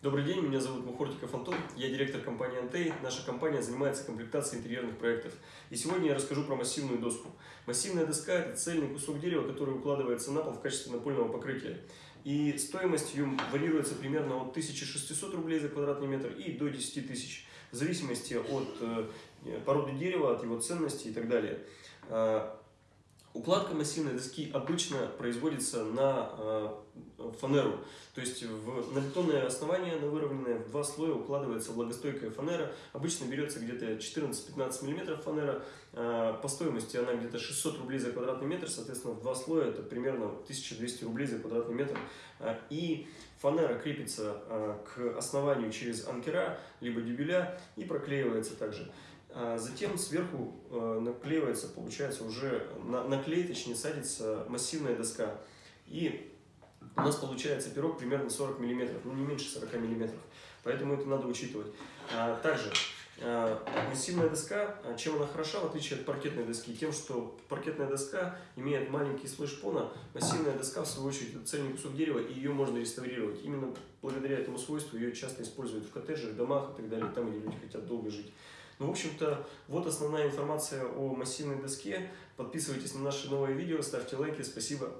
Добрый день, меня зовут Мухортиков Антон, я директор компании Антей. Наша компания занимается комплектацией интерьерных проектов. И сегодня я расскажу про массивную доску. Массивная доска – это цельный кусок дерева, который укладывается на пол в качестве напольного покрытия. И стоимость ее варьируется примерно от 1600 рублей за квадратный метр и до 10 тысяч, в зависимости от э, породы дерева, от его ценности и так далее. Укладка массивной доски обычно производится на э, фанеру, то есть в, на бетонное основание, на выровненное в два слоя укладывается влагостойкая фанера. Обычно берется где-то 14-15 мм фанера, э, по стоимости она где-то 600 рублей за квадратный метр, соответственно в два слоя это примерно 1200 рублей за квадратный метр. Э, и фанера крепится к основанию через анкера, либо дюбеля и проклеивается также. А затем сверху э, наклеивается, получается уже, на, на клей, точнее, садится массивная доска. И у нас получается пирог примерно 40 мм, ну не меньше 40 мм. Поэтому это надо учитывать. А, также а, массивная доска, чем она хороша, в отличие от паркетной доски? Тем, что паркетная доска имеет маленький слой шпона, массивная доска, в свою очередь, это цельный кусок дерева, и ее можно реставрировать. Именно благодаря этому свойству ее часто используют в коттеджах, домах и так далее, там, где люди хотят долго жить. Ну, в общем-то, вот основная информация о массивной доске. Подписывайтесь на наши новые видео, ставьте лайки. Спасибо.